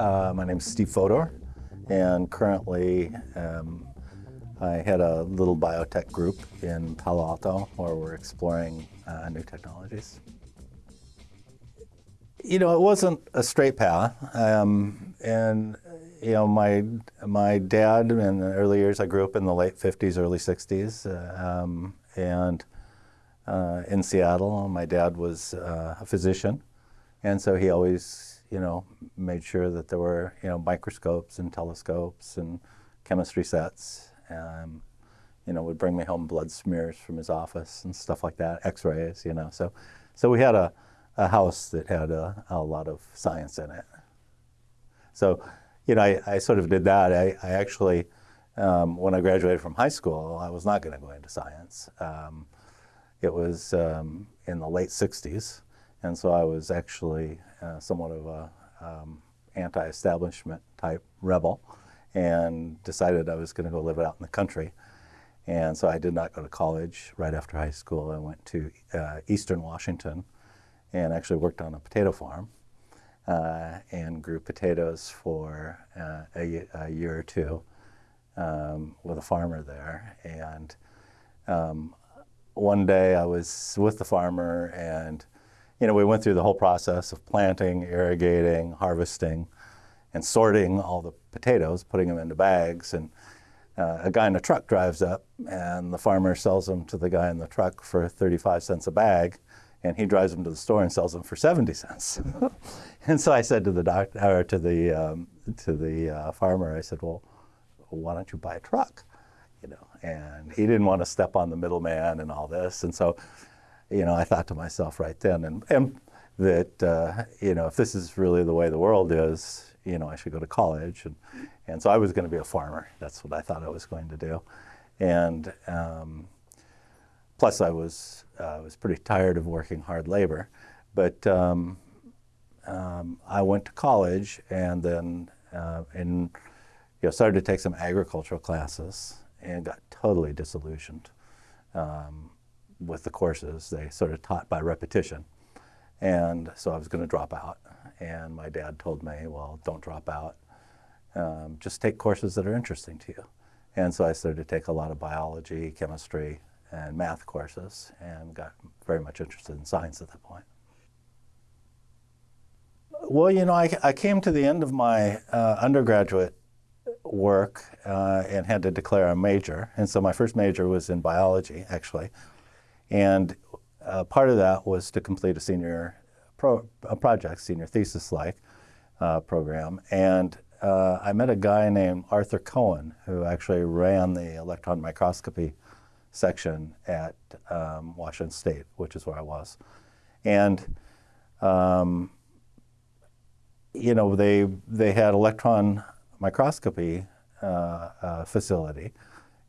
Uh, my name is Steve Fodor, and currently um, I head a little biotech group in Palo Alto where we're exploring uh, new technologies. You know, it wasn't a straight path, um, and you know, my my dad in the early years, I grew up in the late 50s, early 60s, uh, um, and uh, in Seattle. My dad was uh, a physician, and so he always, you know, made sure that there were, you know, microscopes and telescopes and chemistry sets. Um, you know, would bring me home blood smears from his office and stuff like that, X-rays, you know. So, so we had a, a house that had a, a lot of science in it. So, you know, I, I sort of did that. I, I actually, um, when I graduated from high school, I was not going to go into science. Um, it was um, in the late 60s, and so I was actually uh, somewhat of a um, anti-establishment type rebel and decided I was going to go live out in the country. And so I did not go to college right after high school. I went to uh, Eastern Washington and actually worked on a potato farm uh, and grew potatoes for uh, a, a, year or two um, with a farmer there. And um, one day I was with the farmer and you know, we went through the whole process of planting, irrigating, harvesting, and sorting all the potatoes, putting them into bags. And uh, a guy in a truck drives up, and the farmer sells them to the guy in the truck for 35 cents a bag, and he drives them to the store and sells them for 70 cents. and so I said to the doctor, or to the um, to the uh, farmer, I said, "Well, why don't you buy a truck?" you know, and he didn't want to step on the middleman and all this. And so, you know, I thought to myself right then, and, and that, uh, you know, if this is really the way the world is, you know, I should go to college. And, and so I was going to be a farmer. That's what I thought I was going to do. And um, plus I was, uh, was pretty tired of working hard labor. But um, um, I went to college and then uh, and, you know, started to take some agricultural classes and got totally disillusioned um, with the courses. They sort of taught by repetition. And so I was going to drop out. And my dad told me, well, don't drop out. Um, just take courses that are interesting to you. And so I started to take a lot of biology, chemistry, and math courses and got very much interested in science at that point. Well, you know, I, I came to the end of my uh, undergraduate work uh, and had to declare a major. And so my first major was in biology, actually. And uh, part of that was to complete a senior pro a project, senior thesis-like uh, program. And uh, I met a guy named Arthur Cohen, who actually ran the electron microscopy section at um, Washington State, which is where I was. And um, you know, they they had electron microscopy uh, uh, facility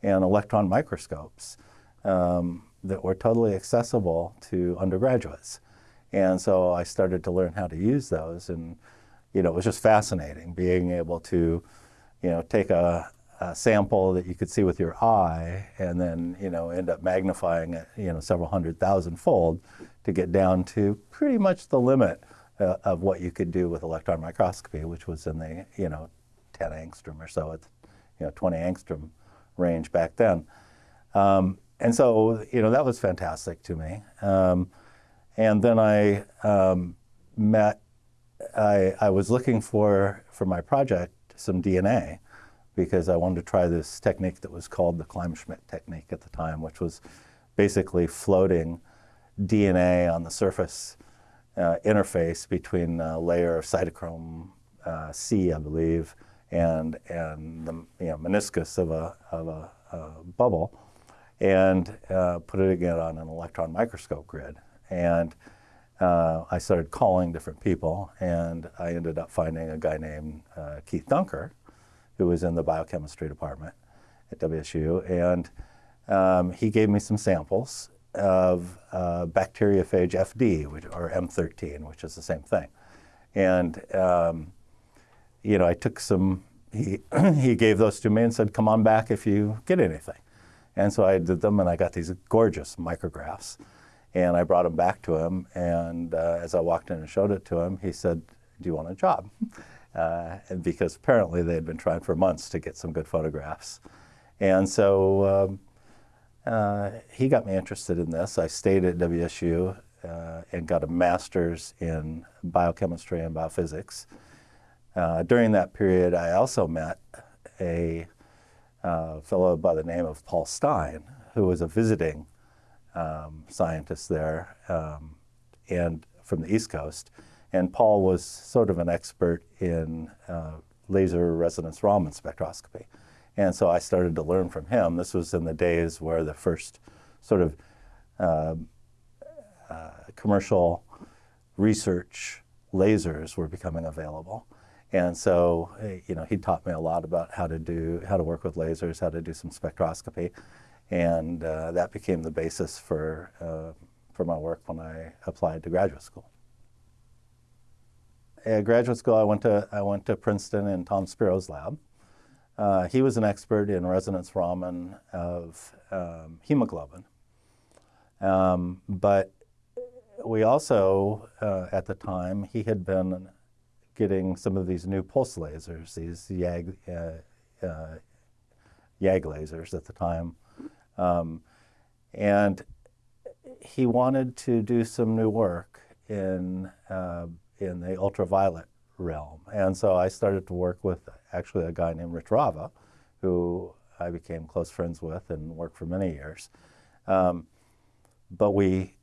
and electron microscopes um, that were totally accessible to undergraduates. And so I started to learn how to use those and you know, it was just fascinating being able to, you know, take a, a, sample that you could see with your eye and then, you know, end up magnifying it, you know, several hundred thousand fold to get down to pretty much the limit uh, of what you could do with electron microscopy, which was in the, you know, 10 angstrom or so at you know 20 angstrom range back then. Um, and so you know that was fantastic to me. Um, and then I um, met. I, I was looking for for my project some DNA because I wanted to try this technique that was called the Kleinschmidt technique at the time, which was basically floating DNA on the surface uh, interface between a layer of cytochrome uh, C, I believe, and, and the you know, meniscus of a, of a, a bubble and uh, put it again on an electron microscope grid. And uh, I started calling different people, and I ended up finding a guy named uh, Keith Dunker, who was in the biochemistry department at WSU, and um, he gave me some samples of uh, bacteriophage FD, which, or M13, which is the same thing. And um, you know, I took some, he, he gave those to me and said, come on back if you get anything. And so I did them and I got these gorgeous micrographs. And I brought them back to him. And uh, as I walked in and showed it to him, he said, do you want a job? uh, because apparently they had been trying for months to get some good photographs. And so um, uh, he got me interested in this. I stayed at WSU uh, and got a master's in biochemistry and biophysics. Uh, during that period, I also met a uh, fellow by the name of Paul Stein, who was a visiting um, scientist there um, and from the East Coast. And Paul was sort of an expert in uh, laser resonance Raman spectroscopy. And so I started to learn from him. This was in the days where the first sort of uh, uh, commercial research lasers were becoming available. And so, you know, he taught me a lot about how to do, how to work with lasers, how to do some spectroscopy. And uh, that became the basis for, uh, for my work when I applied to graduate school. At graduate school, I went to, I went to Princeton in Tom Spiro's lab. Uh, he was an expert in resonance Raman of um, hemoglobin. Um, but we also, uh, at the time, he had been getting some of these new pulse lasers, these YAG, uh, uh, YAG lasers at the time. Um, and he wanted to do some new work in, uh, in the ultraviolet realm. And so I started to work with actually a guy named Rich Rava, who I became close friends with and worked for many years. Um, but we,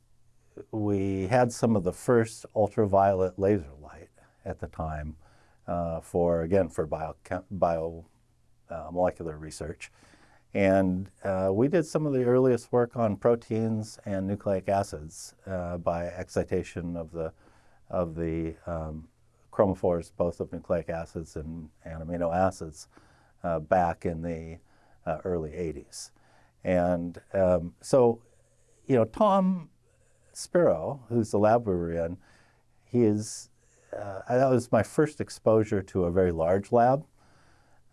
we had some of the first ultraviolet laser at the time uh, for, again, for bio, bio uh, molecular research. And uh, we did some of the earliest work on proteins and nucleic acids uh, by excitation of the, of the um, chromophores, both of nucleic acids and, and amino acids, uh, back in the uh, early 80s. And um, so, you know, Tom Spiro, who's the lab we were in, he is, uh, that was my first exposure to a very large lab.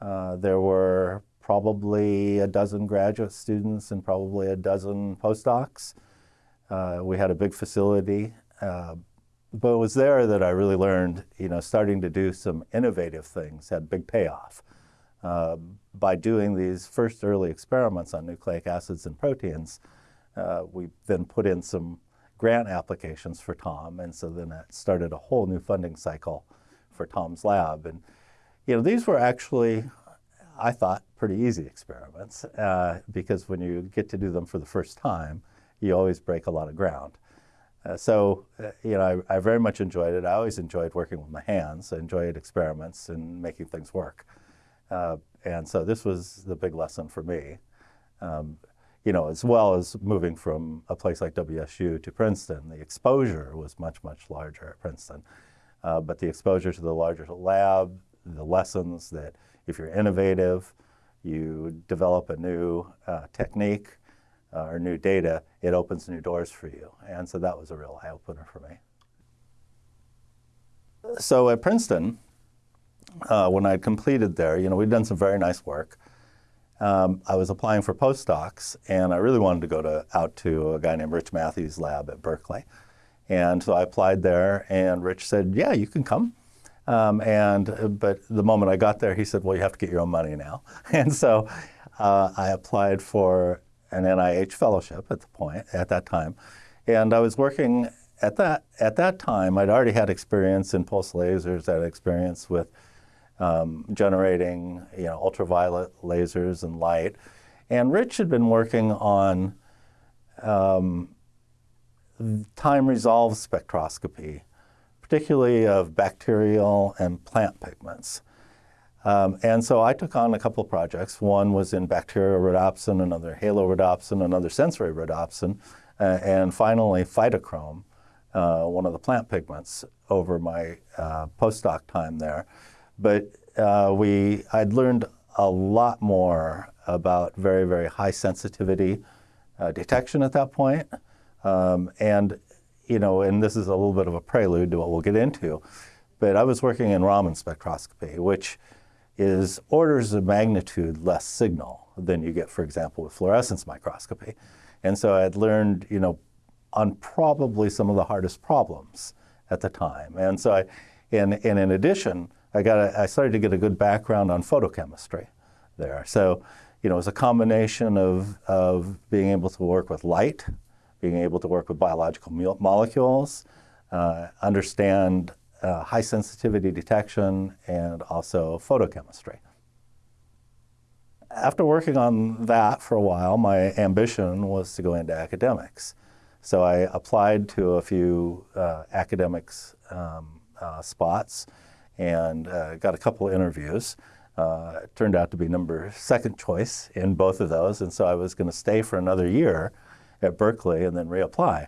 Uh, there were probably a dozen graduate students and probably a dozen postdocs. Uh, we had a big facility, uh, but it was there that I really learned, you know, starting to do some innovative things had big payoff. Uh, by doing these first early experiments on nucleic acids and proteins, uh, we then put in some grant applications for Tom, and so then that started a whole new funding cycle for Tom's lab. And you know, these were actually I thought, pretty easy experiments uh, because when you get to do them for the first time, you always break a lot of ground. Uh, so, uh, you know, I, I, very much enjoyed it. I always enjoyed working with my hands. I enjoyed experiments and making things work. Uh, and so this was the big lesson for me. Um, you know, as well as moving from a place like WSU to Princeton, the exposure was much, much larger at Princeton. Uh, but the exposure to the larger lab, the lessons that if you're innovative, you develop a new uh, technique uh, or new data, it opens new doors for you. And so that was a real eye-opener for me. So at Princeton, uh, when I completed there, you know, we'd done some very nice work. Um, I was applying for postdocs, and I really wanted to go to, out to a guy named Rich Mathies' lab at Berkeley. And so I applied there, and Rich said, yeah, you can come. Um, and but the moment I got there, he said, "Well, you have to get your own money now." And so uh, I applied for an NIH fellowship at the point at that time, and I was working at that at that time. I'd already had experience in pulse lasers. I had experience with um, generating you know ultraviolet lasers and light, and Rich had been working on um, time resolved spectroscopy particularly of bacterial and plant pigments. Um, and so I took on a couple of projects. One was in bacterial rhodopsin, another halorhodopsin, another sensory rhodopsin, uh, and finally phytochrome, uh, one of the plant pigments over my uh, postdoc time there. But uh, we, I'd learned a lot more about very, very high sensitivity uh, detection at that point. Um, and you know, and this is a little bit of a prelude to what we'll get into, but I was working in Raman spectroscopy, which is orders of magnitude less signal than you get, for example, with fluorescence microscopy. And so I had learned, you know, on probably some of the hardest problems at the time. And so I, and, and in addition, I got a, I started to get a good background on photochemistry there. So, you know, it was a combination of, of being able to work with light, being able to work with biological molecules, uh, understand uh, high sensitivity detection, and also photochemistry. After working on that for a while, my ambition was to go into academics. So I applied to a few uh, academics um, uh, spots and uh, got a couple of interviews. Uh, turned out to be number second choice in both of those, and so I was going to stay for another year at Berkeley and then reapply.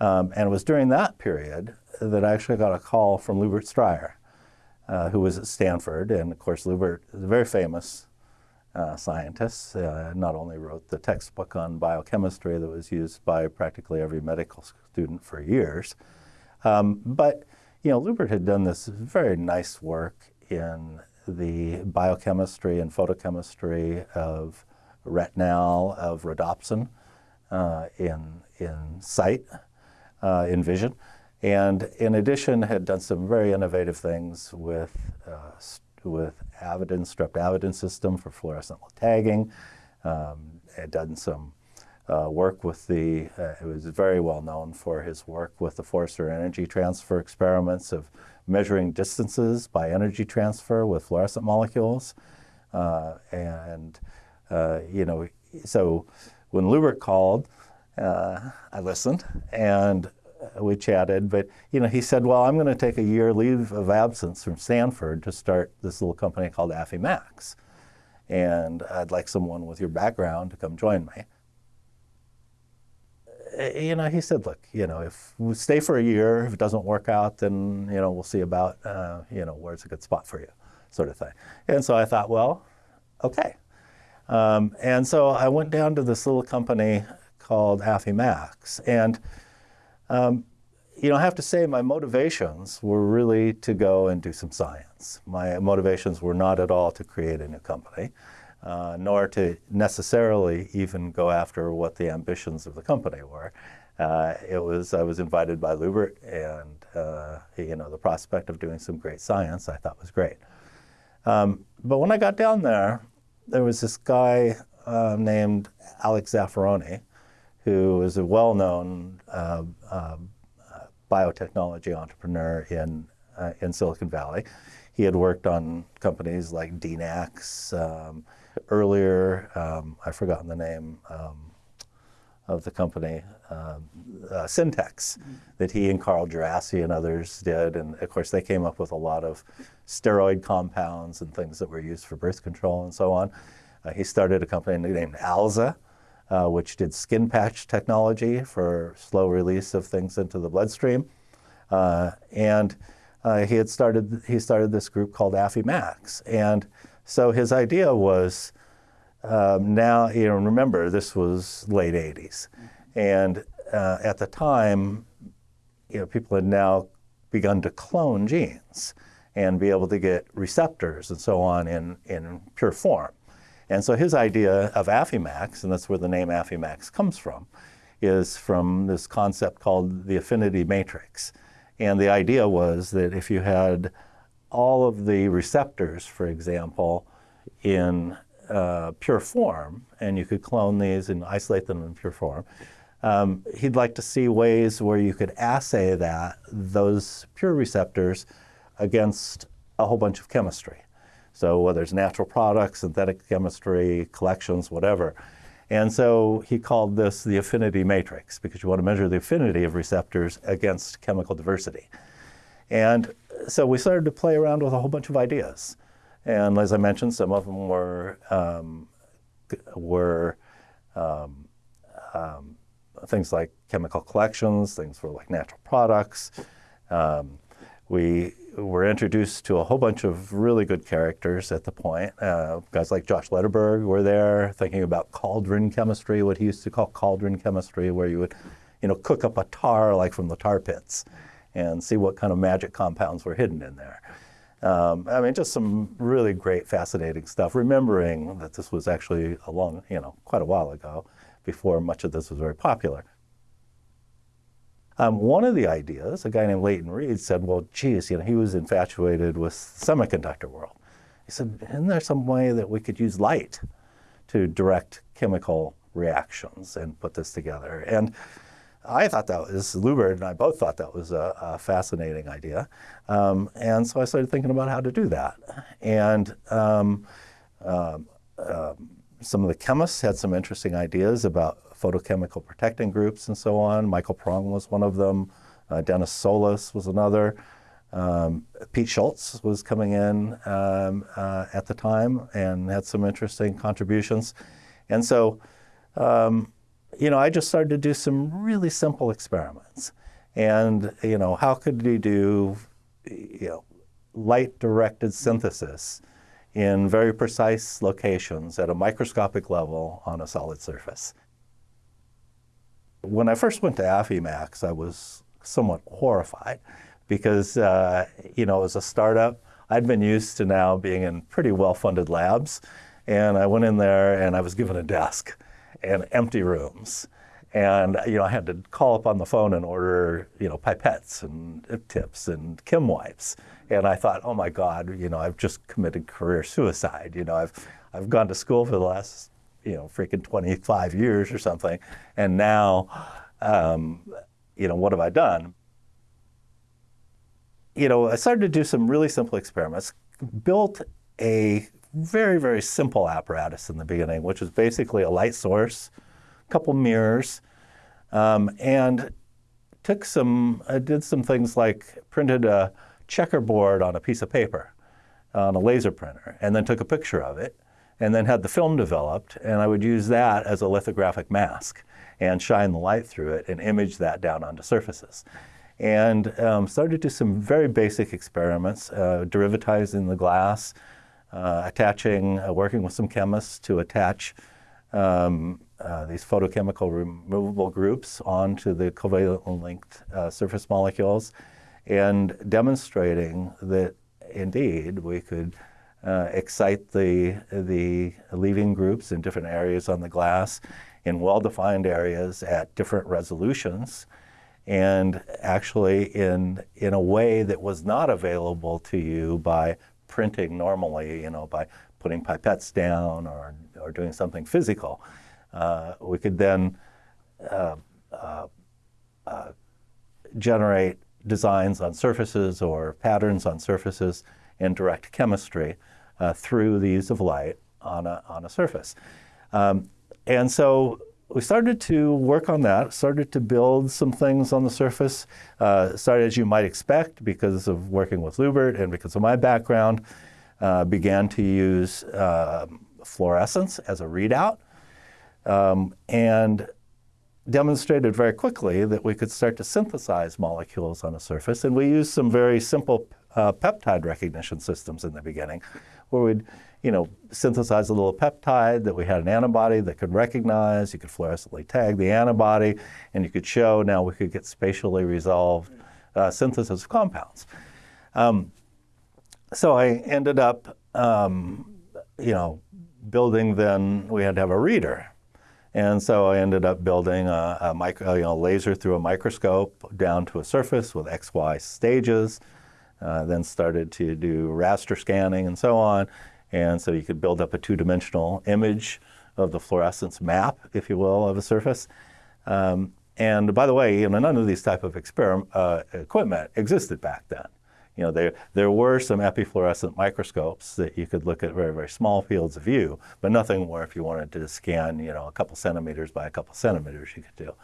Um, and it was during that period that I actually got a call from Lubert Stryer, uh, who was at Stanford. And of course, Lubert is a very famous uh, scientist. Uh, not only wrote the textbook on biochemistry that was used by practically every medical student for years, um, but you know, Lubert had done this very nice work in the biochemistry and photochemistry of retinal, of rhodopsin uh, in, in sight, uh, in vision. And in addition, had done some very innovative things with, uh, with Avidin, strep system for fluorescent tagging. Um, had done some uh, work with the, uh, he was very well known for his work with the Forster energy transfer experiments of measuring distances by energy transfer with fluorescent molecules. Uh, and, uh, you know, so when Lubert called, uh, I listened and we chatted, but you know, he said, well, I'm going to take a year leave of absence from Stanford to start this little company called Affymax. And I'd like someone with your background to come join me. You know, he said, look, you know, if we stay for a year, if it doesn't work out, then, you know, we'll see about, uh, you know, where's a good spot for you, sort of thing. And so I thought, well, okay. Um, and so I went down to this little company called Affymax. And, um, you know, I have to say my motivations were really to go and do some science. My motivations were not at all to create a new company uh, nor to necessarily even go after what the ambitions of the company were. Uh, it was I was invited by Lubert, and uh, you know the prospect of doing some great science I thought was great. Um, but when I got down there, there was this guy uh, named Alex Zaffaroni, who is a well-known uh, um, biotechnology entrepreneur in uh, in Silicon Valley. He had worked on companies like DNAX. Um, earlier, um, I've forgotten the name um, of the company, um, uh, Syntex, mm-hmm. that he and Carl Djerassi and others did. And of course, they came up with a lot of steroid compounds and things that were used for birth control and so on. Uh, he started a company named Alza, uh, which did skin patch technology for slow release of things into the bloodstream. Uh, and uh, he had started, he started this group called Affymax. And so his idea was um, now, you know, remember this was late 80s. And uh, at the time, you know, people had now begun to clone genes and be able to get receptors and so on in, in pure form. And so his idea of Affymax, and that's where the name Affymax comes from, is from this concept called the affinity matrix. And the idea was that if you had all of the receptors, for example, in uh, pure form, and you could clone these and isolate them in pure form. Um, he'd like to see ways where you could assay that, those pure receptors, against a whole bunch of chemistry. So whether it's natural products, synthetic chemistry, collections, whatever. And so he called this the affinity matrix because you want to measure the affinity of receptors against chemical diversity. And so we started to play around with a whole bunch of ideas. And as I mentioned, some of them were, um, were um, um, things like chemical collections, things for like natural products. Um, we were introduced to a whole bunch of really good characters at the point. Uh, guys like Josh Lederberg were there thinking about cauldron chemistry, what he used to call cauldron chemistry, where you would you know, cook up a tar like from the tar pits and see what kind of magic compounds were hidden in there. Um, I mean, just some really great, fascinating stuff. Remembering that this was actually a long, you know, quite a while ago, before much of this was very popular. Um, one of the ideas, a guy named Leighton Read said, well, geez, you know, he was infatuated with the semiconductor world. He said, isn't there some way that we could use light to direct chemical reactions and put this together? And I thought that was, Lubert and I both thought that was a, a fascinating idea. Um, and so I started thinking about how to do that. And um, uh, uh, some of the chemists had some interesting ideas about photochemical protecting groups and so on. Michael Pirrung was one of them. Uh, Dennis Solas was another. Um, Pete Schultz was coming in um, uh, at the time and had some interesting contributions. And so, um, you know, I just started to do some really simple experiments. And, you know, how could you do, you know, light-directed synthesis in very precise locations at a microscopic level on a solid surface? When I first went to Affymax, I was somewhat horrified because, uh, you know, as a startup, I'd been used to now being in pretty well-funded labs. And I went in there and I was given a desk and empty rooms. And you know, I had to call up on the phone and order you know pipettes and tips and Kimwipes. And I thought, oh my God, you know, I've just committed career suicide. You know, I've I've gone to school for the last you know freaking 25 years or something, and now, um, you know, what have I done? You know, I started to do some really simple experiments. Built a very, very simple apparatus in the beginning, which was basically a light source, a couple mirrors, um, and took some, I did some things like printed a checkerboard on a piece of paper on a laser printer, and then took a picture of it, and then had the film developed, and I would use that as a lithographic mask and shine the light through it and image that down onto surfaces. And um, started to do some very basic experiments, uh, derivatizing the glass, uh, attaching, uh, working with some chemists to attach um, uh, these photochemical removable groups onto the covalently linked uh, surface molecules and demonstrating that indeed we could uh, excite the, the leaving groups in different areas on the glass in well-defined areas at different resolutions and actually in, in a way that was not available to you by printing normally, you know, by putting pipettes down or, or doing something physical. Uh, we could then uh, uh, uh, generate designs on surfaces or patterns on surfaces in direct chemistry uh, through the use of light on a, on a surface. Um, and so we started to work on that, started to build some things on the surface, uh, started as you might expect because of working with Lubert and because of my background, uh, began to use uh, fluorescence as a readout um, and demonstrated very quickly that we could start to synthesize molecules on a surface. And we used some very simple uh, peptide recognition systems in the beginning where we'd you know, synthesize a little peptide that we had an antibody that could recognize. You could fluorescently tag the antibody, and you could show now we could get spatially resolved uh, synthesis of compounds. Um, so I ended up, um, you know, building then, we had to have a reader. And so I ended up building a, a micro, you know, laser through a microscope down to a surface with XY stages. Uh, then started to do raster scanning and so on. And so you could build up a two-dimensional image of the fluorescence map, if you will, of a surface. Um, and by the way, you know, none of these type of uh, equipment existed back then. You know, there, there were some epifluorescent microscopes that you could look at very, very small fields of view, but nothing where if you wanted to scan, you know, a couple centimeters by a couple centimeters you could do.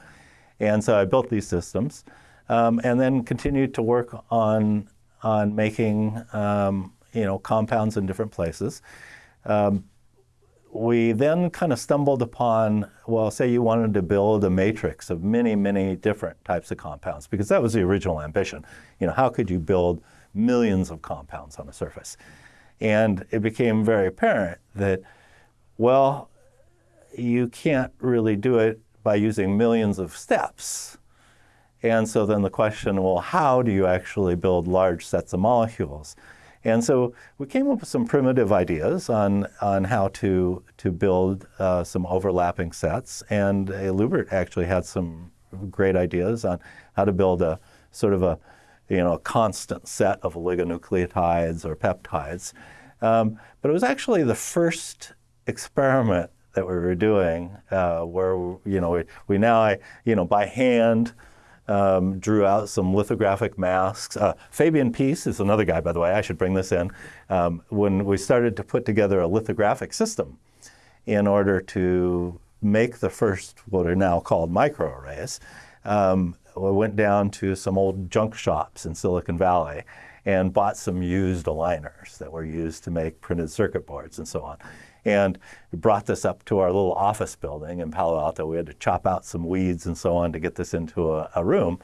And so I built these systems um, and then continued to work on, on making um, you know, compounds in different places. Um, we then kind of stumbled upon, well, say you wanted to build a matrix of many, many different types of compounds, because that was the original ambition. You know, how could you build millions of compounds on a surface? And it became very apparent that, well, you can't really do it by using millions of steps. And so then the question, well, how do you actually build large sets of molecules? And so we came up with some primitive ideas on, on how to, to build uh, some overlapping sets. And uh, Lubert actually had some great ideas on how to build a sort of a you know a constant set of oligonucleotides or peptides. Um, but it was actually the first experiment that we were doing uh, where you know we, we now you know by hand um, drew out some lithographic masks. Uh, Fabian Peace is another guy, by the way. I should bring this in. Um, when we started to put together a lithographic system in order to make the first what are now called microarrays, um, we went down to some old junk shops in Silicon Valley and bought some used aligners that were used to make printed circuit boards and so on. And brought this up to our little office building in Palo Alto. We had to chop out some weeds and so on to get this into a, a room.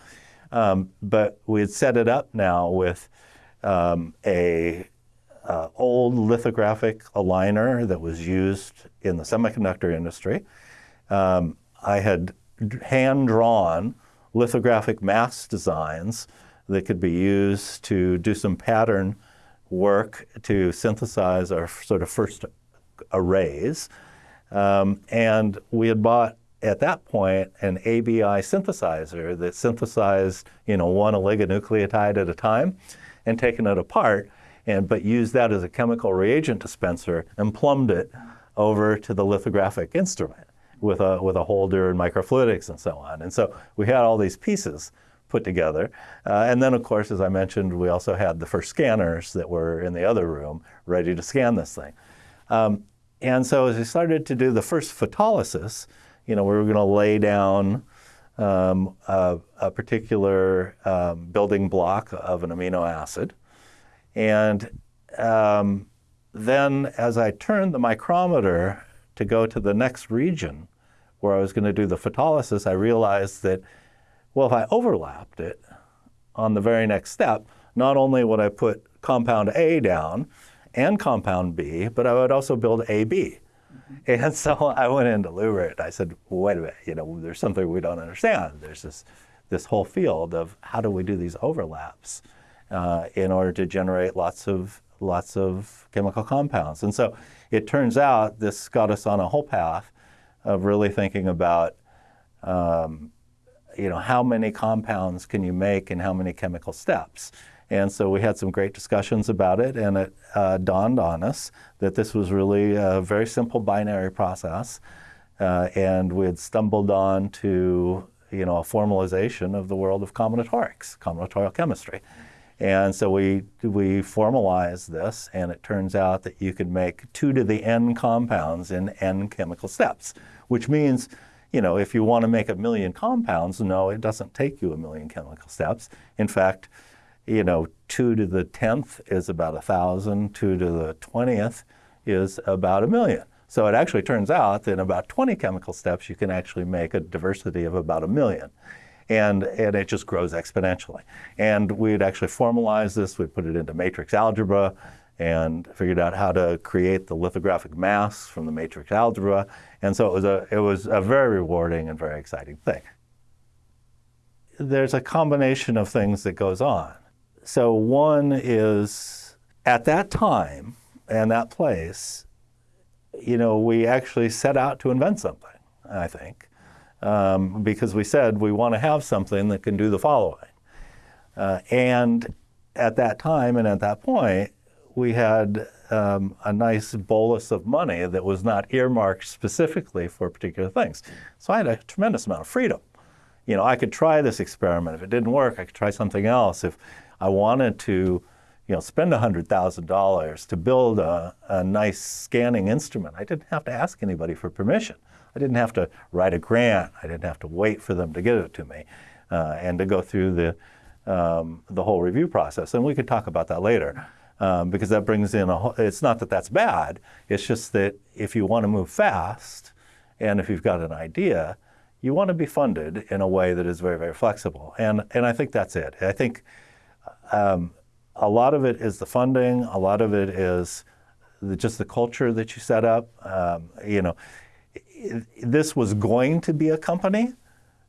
Um, but we had set it up now with um, a uh, old lithographic aligner that was used in the semiconductor industry. Um, I had hand drawn lithographic mask designs that could be used to do some pattern work to synthesize our sort of first arrays. Um, and we had bought at that point an ABI synthesizer that synthesized, you know, one oligonucleotide at a time and taken it apart and but used that as a chemical reagent dispenser and plumbed it over to the lithographic instrument with a with a holder and microfluidics and so on. And so we had all these pieces put together. Uh, and then, of course, as I mentioned, we also had the first scanners that were in the other room ready to scan this thing. Um, and so as we started to do the first photolysis, you know, we were going to lay down um, a, a, particular um, building block of an amino acid. And um, then as I turned the micrometer to go to the next region where I was going to do the photolysis, I realized that, well, if I overlapped it on the very next step, not only would I put compound A down, and compound B, but I would also build AB. Mm-hmm. And so I went into Lubert. I said, wait a minute, you know, there's something we don't understand. There's this, this whole field of how do we do these overlaps uh, in order to generate lots of, lots of chemical compounds. And so it turns out this got us on a whole path of really thinking about um, you know, how many compounds can you make and how many chemical steps. And so we had some great discussions about it, and it uh, dawned on us that this was really a very simple binary process. Uh, and we had stumbled on to you know, a formalization of the world of combinatorics, combinatorial chemistry. And so we, we formalized this, and it turns out that you could make two to the n compounds in n chemical steps, which means, you know, if you want to make a million compounds, no, it doesn't take you a million chemical steps. In fact, you know, 2 to the 10th is about a 1,000, 2 to the 20th is about a million. So it actually turns out that in about 20 chemical steps, you can actually make a diversity of about a million. And, and it just grows exponentially. And we'd actually formalize this, we put it into matrix algebra, and figured out how to create the lithographic masks from the matrix algebra. And so it was a, it was a very rewarding and very exciting thing. There's a combination of things that goes on. So one is at that time and that place, you know, we actually set out to invent something, I think, um, because we said we want to have something that can do the following. Uh, and at that time and at that point, we had um, a nice bolus of money that was not earmarked specifically for particular things. So I had a tremendous amount of freedom. You know, I could try this experiment. If it didn't work, I could try something else. If I wanted to, you know, spend $100,000 to build a, a nice scanning instrument. I didn't have to ask anybody for permission. I didn't have to write a grant. I didn't have to wait for them to give it to me uh, and to go through the, um, the whole review process. And we could talk about that later. Um, because that brings in a whole, it's not that that's bad, it's just that if you want to move fast and if you've got an idea, you want to be funded in a way that is very, very flexible. And, and I think that's it. I think um, a lot of it is the funding. A lot of it is the, just the culture that you set up. Um, you know, this was going to be a company,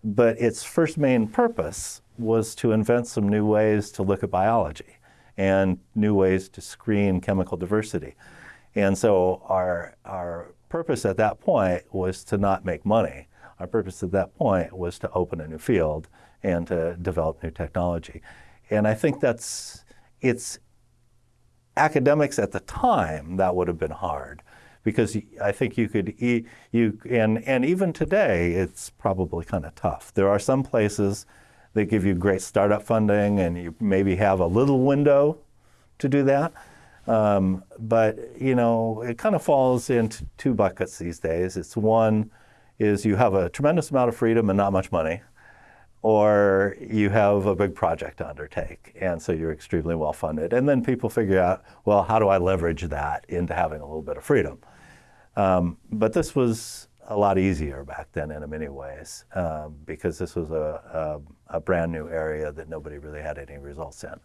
but its first main purpose was to invent some new ways to look at biology and new ways to screen chemical diversity. And so our, our purpose at that point was to not make money. Our purpose at that point was to open a new field and to develop new technology. And I think that's, it's academics at the time, that would have been hard because I think you could, you, and, and even today, it's probably kind of tough. There are some places that give you great startup funding and you maybe have a little window to do that. Um, but, you know, it kind of falls into two buckets these days. It's one is you have a tremendous amount of freedom and not much money or you have a big project to undertake, and so you're extremely well funded. And then people figure out, well, how do I leverage that into having a little bit of freedom? Um, but this was a lot easier back then in many ways um, because this was a, a, a, brand new area that nobody really had any results in.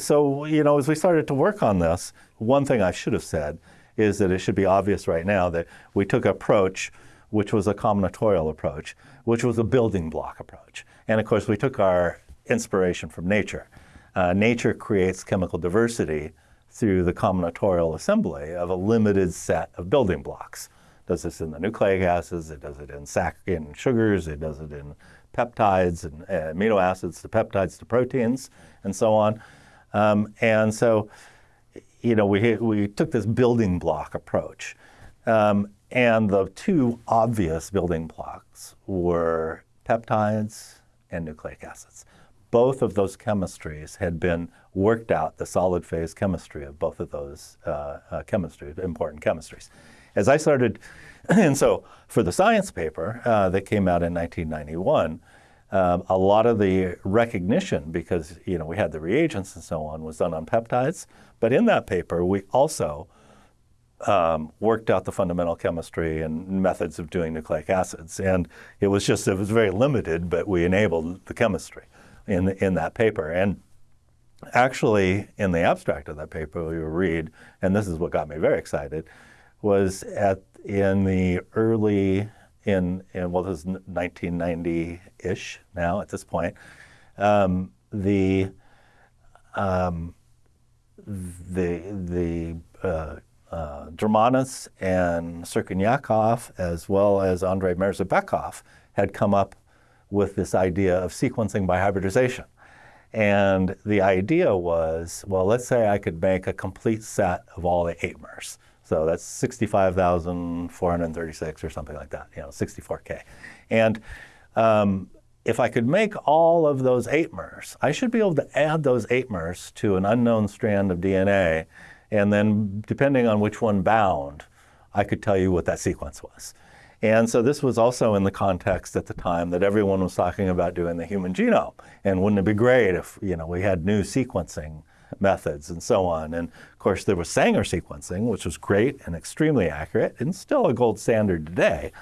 So, you know, as we started to work on this, one thing I should have said is that it should be obvious right now that we took approach which was a combinatorial approach, which was a building block approach. And of course, we took our inspiration from nature. Uh, nature creates chemical diversity through the combinatorial assembly of a limited set of building blocks. It does this in the nucleic acids, it does it in, in sugars, it does it in peptides and uh, amino acids to peptides to proteins and so on. Um, and so, you know, we, we took this building block approach. Um, and the two obvious building blocks were peptides and nucleic acids. Both of those chemistries had been worked out, the solid phase chemistry of both of those uh, uh, important chemistries. As I started, and so for the science paper uh, that came out in 1991, um, a lot of the recognition, because you know we had the reagents and so on, was done on peptides. But in that paper, we also um, worked out the fundamental chemistry and methods of doing nucleic acids. And it was just, it was very limited, but we enabled the chemistry in, in that paper. And actually, in the abstract of that paper, we read, and this is what got me very excited, was at in the early, in, in well, this is 1990-ish now at this point, um, the, um, the, the uh, uh, Drmanac and Crkvenjakov, as well as Andrei Mirzabekov, had come up with this idea of sequencing by hybridization. And the idea was, well, let's say I could make a complete set of all the mers. So that's 65,436 or something like that, you know, 64K. And um, if I could make all of those mers, I should be able to add those mers to an unknown strand of DNA and then depending on which one bound, I could tell you what that sequence was. And so this was also in the context at the time that everyone was talking about doing the human genome. And wouldn't it be great if you know we had new sequencing methods and so on. And of course there was Sanger sequencing, which was great and extremely accurate and still a gold standard today.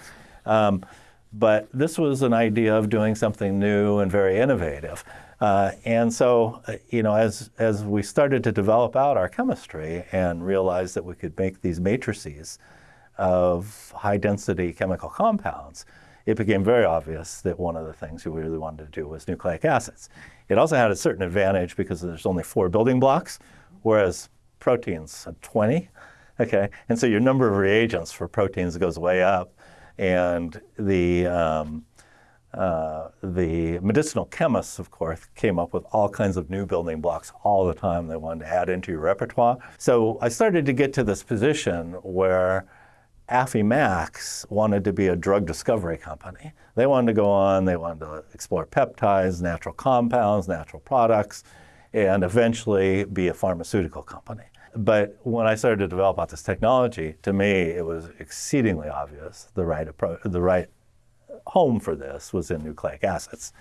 Um, but this was an idea of doing something new and very innovative. Uh, and so, uh, you know, as, as we started to develop out our chemistry and realized that we could make these matrices of high density chemical compounds, it became very obvious that one of the things we really wanted to do was nucleic acids. It also had a certain advantage because there's only four building blocks, whereas proteins have 20. Okay, and so your number of reagents for proteins goes way up, and the um, uh, the medicinal chemists, of course, came up with all kinds of new building blocks all the time they wanted to add into your repertoire. So I started to get to this position where Affymax wanted to be a drug discovery company. They wanted to go on, they wanted to explore peptides, natural compounds, natural products, and eventually be a pharmaceutical company. But when I started to develop out this technology, to me, it was exceedingly obvious the right approach, the right home for this was in nucleic acids.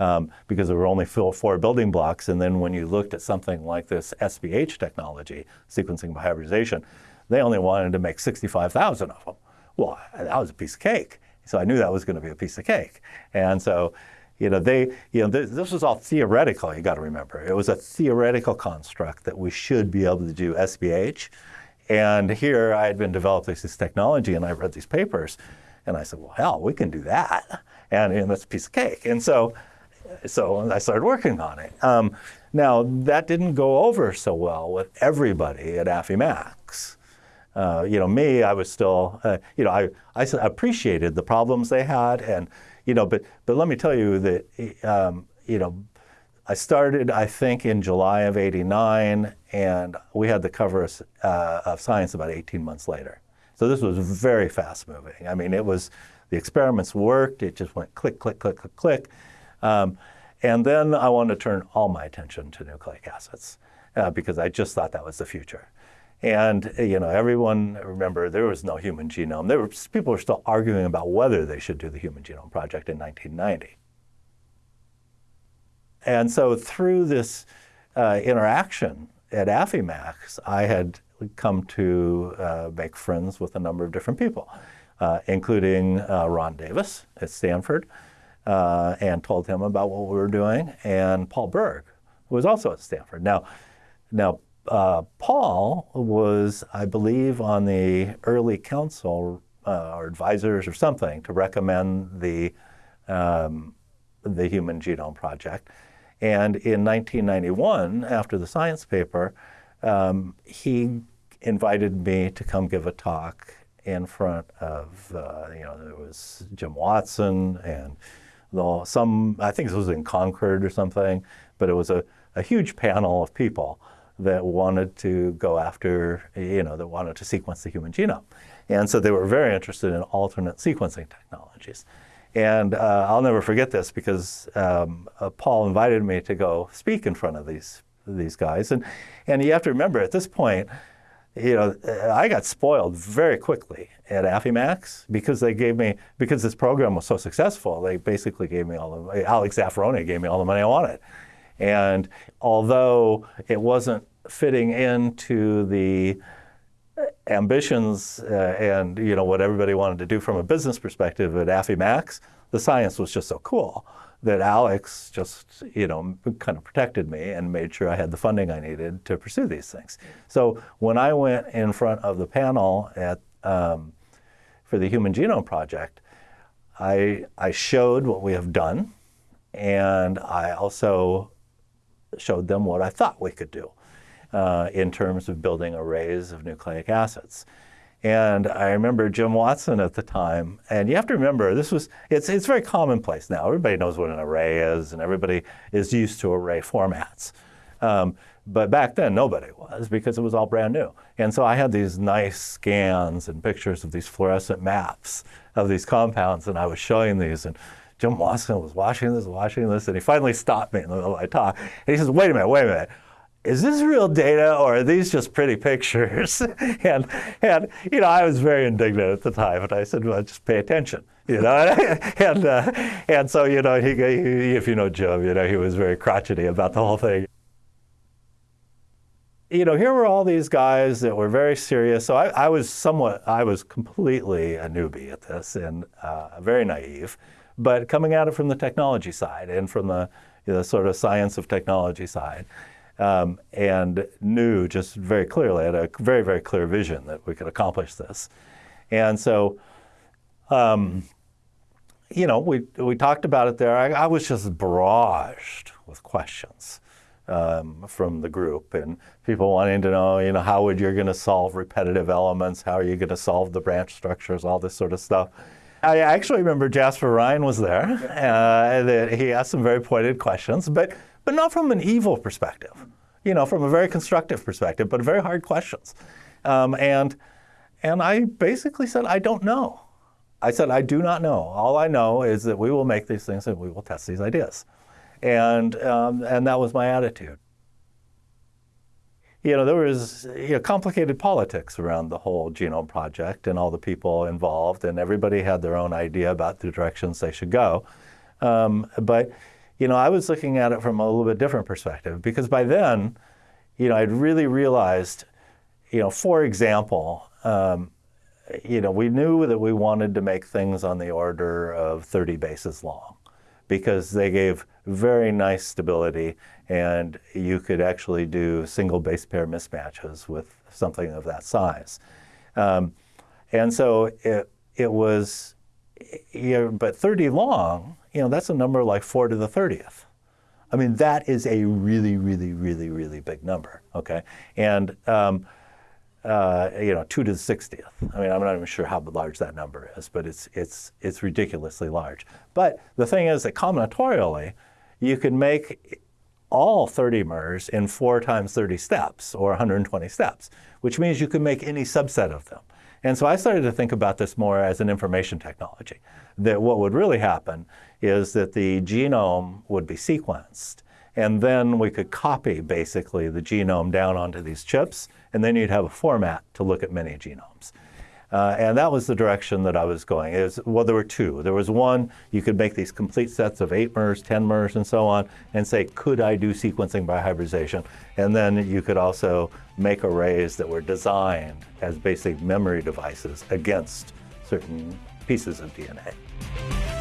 Um, because there were only four building blocks. And then when you looked at something like this SBH technology, sequencing by hybridization, they only wanted to make 65,000 of them. Well, that was a piece of cake. So I knew that was going to be a piece of cake. And so, you know, they, you know, this, this was all theoretical, you got to remember. It was a theoretical construct that we should be able to do SBH. And here I had been developing this technology and I read these papers and I said, well, hell, we can do that. And, and that's a piece of cake. And so, so I started working on it. Um, now, that didn't go over so well with everybody at Affymax. Uh, you know, me, I was still, uh, you know, I, I appreciated the problems they had, and you know, but but let me tell you that, um, you know, I started, I think, in July of '89, and we had the cover of, uh, of Science about 18 months later. So this was very fast moving. I mean, it was the experiments worked. It just went click, click, click, click, click. Um, and then I wanted to turn all my attention to nucleic acids uh, because I just thought that was the future. And you know, everyone remember there was no human genome. There were people were still arguing about whether they should do the Human Genome Project in 1990. And so through this uh, interaction at Affymax, I had come to uh, make friends with a number of different people, uh, including uh, Ron Davis at Stanford, uh, and told him about what we were doing, and Paul Berg, who was also at Stanford. Now, now uh, Paul was, I believe, on the early council or advisors or something to recommend the, um, the Human Genome Project. And in 1991, after the science paper, um, he invited me to come give a talk in front of, uh, you know, there was Jim Watson and the, some, I think this was in Concord or something, but it was a, a huge panel of people that wanted to go after, you know, that wanted to sequence the human genome. And so they were very interested in alternate sequencing technologies. And uh, I'll never forget this because um, uh, Paul invited me to go speak in front of these, these guys. And, and you have to remember at this point, you know, I got spoiled very quickly at Affymax because they gave me, because this program was so successful, they basically gave me all the, Alex Zaffaroni gave me all the money I wanted. And although it wasn't fitting into the ambitions uh, and, you know, what everybody wanted to do from a business perspective at Affymax, the science was just so cool that Alex just, you know, kind of protected me and made sure I had the funding I needed to pursue these things. So when I went in front of the panel at, um, for the Human Genome Project, I, I showed what we have done, and I also showed them what I thought we could do uh, in terms of building arrays of nucleic acids. And I remember Jim Watson at the time, and you have to remember this was it's it's very commonplace now. Everybody knows what an array is, and everybody is used to array formats. Um, but back then, nobody was because it was all brand new. And so I had these nice scans and pictures of these fluorescent maps of these compounds, and I was showing these. And Jim Watson was watching this, watching this, and he finally stopped me in the middle of my talk. And he says, "Wait a minute, wait a minute is this real data or are these just pretty pictures? and, and, you know, I was very indignant at the time, and I said, well, just pay attention, you know? and, uh, and so, you know, he, he, if you know Jim, you know, he was very crotchety about the whole thing. You know, here were all these guys that were very serious. So I, I was somewhat, I was completely a newbie at this and uh, very naive, but coming at it from the technology side and from the, you know, sort of science of technology side um, and knew just very clearly, had a very, very clear vision that we could accomplish this. And so, um, you know, we, we talked about it there. I, I was just barraged with questions um, from the group and people wanting to know, you know, how would you're going to solve repetitive elements? How are you going to solve the branch structures? All this sort of stuff. I actually remember Jasper Rine was there. Uh, he asked some very pointed questions, but but not from an evil perspective, you know, from a very constructive perspective, but very hard questions. Um, and, and I basically said, I don't know. I said, I do not know. All I know is that we will make these things and we will test these ideas. And, um, and that was my attitude. You know, there was you know, complicated politics around the whole genome project and all the people involved, and everybody had their own idea about the directions they should go. Um, but you know, I was looking at it from a little bit different perspective because by then, you know, I'd really realized, you know, for example, um, you know, we knew that we wanted to make things on the order of 30 bases long because they gave very nice stability and you could actually do single base pair mismatches with something of that size. Um, and so it, it was, you know, but 30 long, you know, that's a number like 4 to the 30th. I mean, that is a really, really, really, really big number, okay? And, um, uh, you know, two to the 60th. I mean, I'm not even sure how large that number is, but it's, it's, it's ridiculously large. But the thing is that combinatorially, you can make all 30 MERS in four times 30 steps or 120 steps, which means you can make any subset of them. And so I started to think about this more as an information technology. That what would really happen is that the genome would be sequenced and then we could copy basically the genome down onto these chips, and then you'd have a format to look at many genomes. Uh, and that was the direction that I was going. Is well, there were two. There was one you could make these complete sets of eight MERS, ten MERS, and so on, and say, could I do sequencing by hybridization? And then you could also make arrays that were designed as basic memory devices against certain pieces of DNA.